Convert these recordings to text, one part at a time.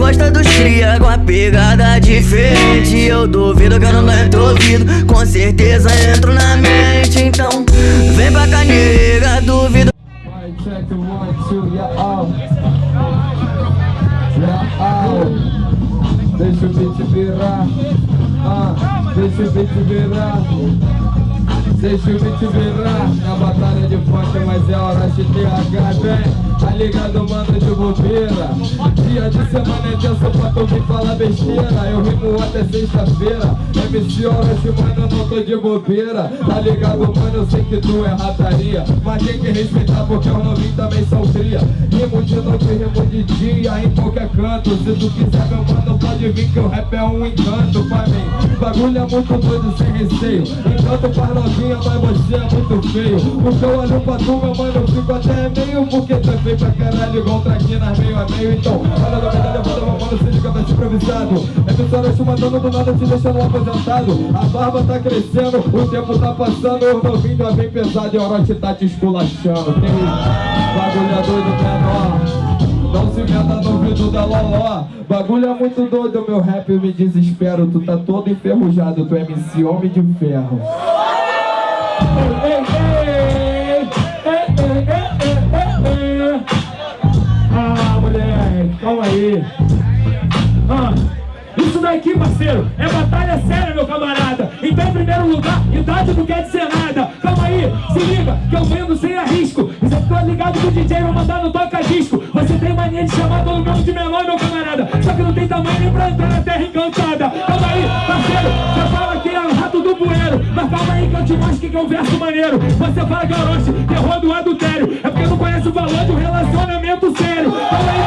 gosta dos cria com a pegada diferente. Eu duvido que eu não entro ouvido Com certeza entro na mente. Então vem pra cá nega, duvido. Deixa o beat virar. Ah, Deixa o beat virar. Deixa o beat virar. Na batalha de funk, mas é hora de TH Vem, tá ligado, mano, de bobeira? Dia de semana é tenso pra tu me falar besteira. Eu rimo até sexta-feira. MC Orochi, mano, eu não tô de bobeira. Tá ligado, mano, eu sei que tu é rataria. Mas tem que respeitar porque os novinhos também são cria. Rimo de noite, rimo de dia, em qualquer canto. Se tu quiser, meu mano, pode vir que o rap é um encanto pra mim. Bagulho é muito doido, sem receio. Encanto pra novinha mas você é muito feio. Porque eu olho pra tu, meu mano, eu fico até meio Porque tu feio pra caralho, igual traquinas meio a meio Então, olha na medalha, foda, meu mano, se liga, vai se improvisado. É história te mandando do nada, te deixando aposentado. A barba tá crescendo, o tempo tá passando O novinho já vem pesado e a hora tá te esculachando. Tem bagulho é doido menor. Não se meta no ouvido da loló. Bagulho é muito doido, meu rap, eu me desespero. Tu tá todo enferrujado, tu é MC Homem de Ferro. Ah, Ah, isso daqui, parceiro, é batalha séria, meu camarada. Então, em primeiro lugar, idade não quer dizer nada. Calma aí, se liga, que eu vendo sem arrisco. Você ficou ligado que o DJ vai mandar no toca-disco. Você tem mania de chamar todo mundo de menor, meu camarada. Só que não tem tamanho nem pra entrar na terra encantada. Calma aí, parceiro, você fala que é o rato do bueiro. Mas calma aí que eu te mostro que é um verso maneiro. Você fala que é Orochi, terror do adultério. É porque não conhece o valor de um relacionamento sério. Calma aí,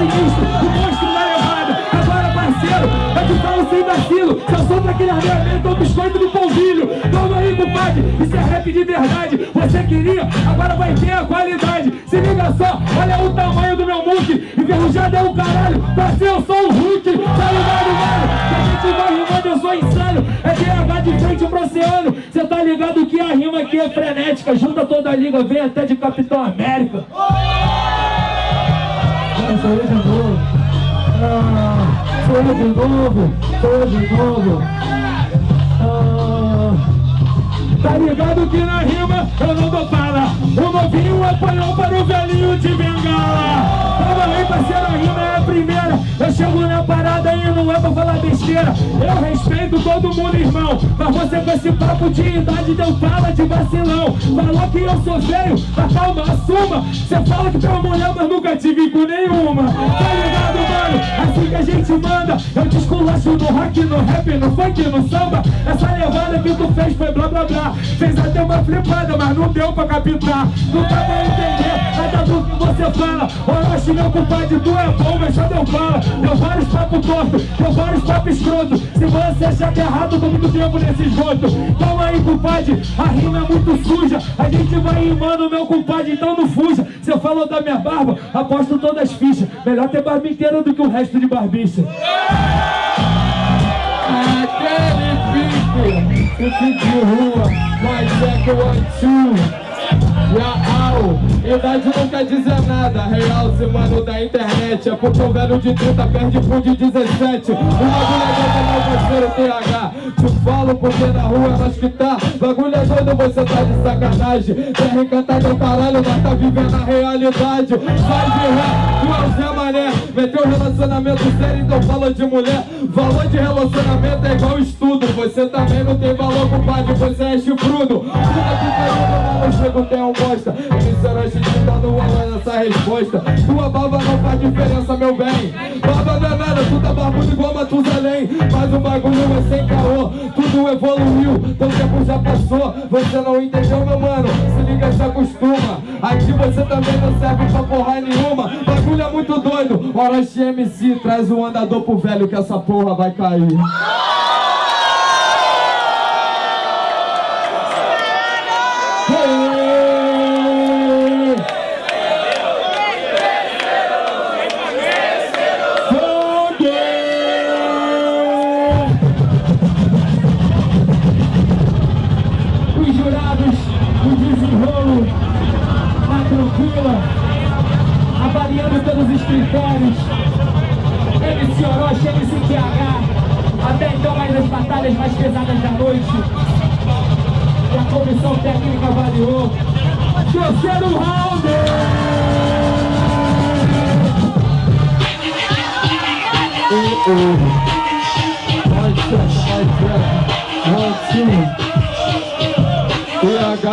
sinistro, o monstro da levada. Agora, parceiro, eu te falo sem vacilo. Só sou daquele armamento ou biscoito do polvilho. Calma aí, compadre, isso é rap de verdade. Você queria, agora vai ter a qualidade. Se liga só, olha o tamanho do meu muque. Enferrujado é o caralho, você eu sou o Hulk. Tá ligado, mano? gente vai rimando, eu sou insano É DH de frente pro oceano Cê tá ligado que a rima aqui é frenética Junta toda a liga, vem até de Capitão América Sou eu de novo. Ah, eu de novo eu de novo. Ah, Tá ligado que na rima eu não dou fala O novinho apanhou para o velhinho de bengala primeira Eu chego na parada e não é pra falar besteira. Eu respeito todo mundo, irmão Mas você com esse papo de idade deu fala de vacilão. Falou que eu sou feio, mas calma, assuma. Você fala que tem uma mulher, mas nunca tive com nenhuma que a gente manda. Eu te esculacho no rock, no rap, no funk, no samba. Essa levada que tu fez foi blá blá blá. Fez até uma flipada, mas não deu pra captar Não dá pra entender nada do que você fala. Orochi, meu compadre, tu é bom, mas só deu fala. Deu vários papos tortos, deu vários papos escrotos Se você achar que é errado, tô muito tempo nesse esgoto? Calma aí, compadre, a rima é muito suja. A gente vai rimando, meu compadre, então não fuja. Você falou da minha barba, aposto todas as fichas. Melhor ter barba inteira do que o resto de barbicha Aquele pico, o pico de rua, mas é que o Real, idade não quer dizer nada. Real, se mano da internet É porque o velho de 30 perde pro de 17 O bagulho é doido, meu parceiro TH Te falo porque na rua é nós que tá. Bagulho é doido, você tá de sacanagem. Terra encantada é o caralho, mas tá vivendo a realidade. Sai de ré, Meteu relacionamento sério, então fala de mulher. Valor de relacionamento é igual estudo. Você também não tem valor, compadre, você é chifrudo. Puta que eu chego, tem um bosta. Emissora, a gente tá no alô nessa resposta. Tua barba não faz diferença, meu bem. Barba não é nada, tu tá barbudo igual Matusalém. Mas o bagulho é sem caô Tudo evoluiu, teu tempo já passou. Você não entendeu, meu mano? Se liga, se acostuma. Aqui você também não serve pra porra nenhuma. Bagulho é muito doido Orochi MC, traz o andador pro velho que essa porra vai cair critérios. MC Orochi, MC QH, até então mais as batalhas mais pesadas da noite. E a comissão técnica avaliou. Terceiro round! 2. PH.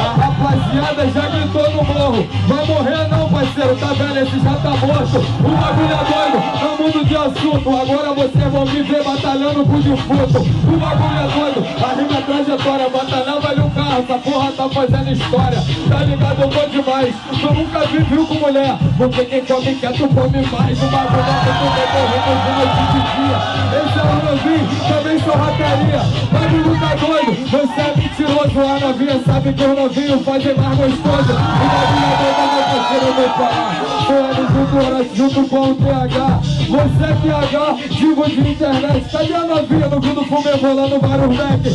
A rapaziada já gritou no morro. Vai morrer não, parceiro. Tá vendo? Esse já tá morto. O bagulho é doido. É um mundo de assunto. Agora vocês vão me ver batalhando com defunto. O bagulho é doido. A rima é trajetória. Batalhão vale um carro. Essa porra tá fazendo história. Tá ligado? Eu vou demais. Eu nunca vi viu com mulher. Porque quem come quieto come mais. O bagulho é que tu vai correndo de noite de dia. Esse é o novinho. Também sou rateria. Bagulho tá doido. Você é mentiroso. A novinha sabe que os novinhos fazem mais gostoso. O bagulho é doido. Meu parceiro, eu vou falar. Tô ali junto, com o TH. Você é TH, digo de internet. Cadê a novinha no fundo fumê rolando vários back? Eu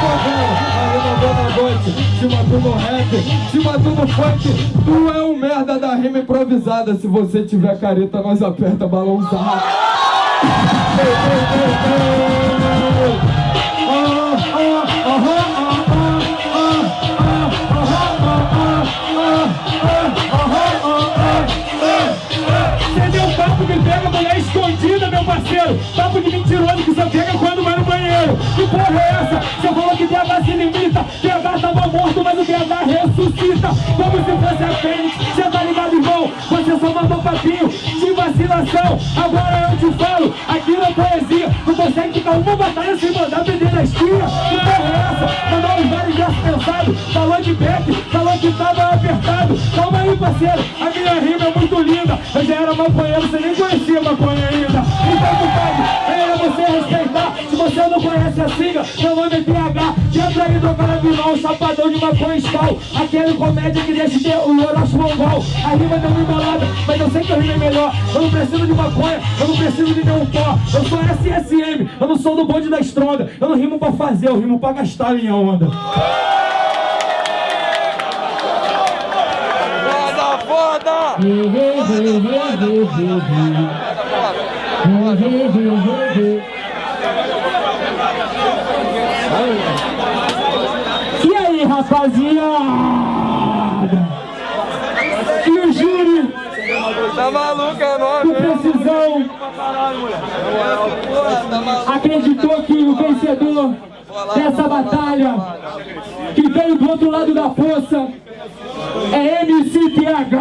tô vendo. Ali na Gote. Cima tu no rap. Cima tu no funk. Tu é um merda da rima improvisada. Se você tiver careta, nós aperta balãozado. Parceiro. Papo de mentiroso que só pega quando vai no banheiro. Que porra é essa? Você falou que DH se limita. DH tava morto, mas o DH ressuscita. Como se fosse a Fênix. Você tá ligado, irmão? Você só mandou papinho de vacilação. Agora eu te falo, aqui na poesia, não consegue ficar uma batalha sem mandar perder na esquina. Que porra é essa? Mandou os vários versos pensados. Falou de back, falou que tava apertado. Calma aí, parceiro. A minha rima é muito linda. Eu já era maconheiro, você nem conhecia maconha ainda. Compadre, é você respeitar. Se você não conhece a sigla, meu nome é PH. Entra aí do carabinão, chapadão de maconha escal. Aquele comédia que deixa ter o Orochi Mongol. A rima deu uma embolada, mas eu sei que a rima é melhor. Eu não preciso de maconha, eu não preciso de nenhum pó. Eu sou SSM, eu não sou do bonde da estronda. Eu não rimo pra fazer, eu rimo pra gastar a minha onda. Foda, foda! E aí, rapaziada? E o júri Tá maluco, é nóis, com precisão acreditou que o vencedor dessa batalha, que veio do outro lado da força, é MCTH!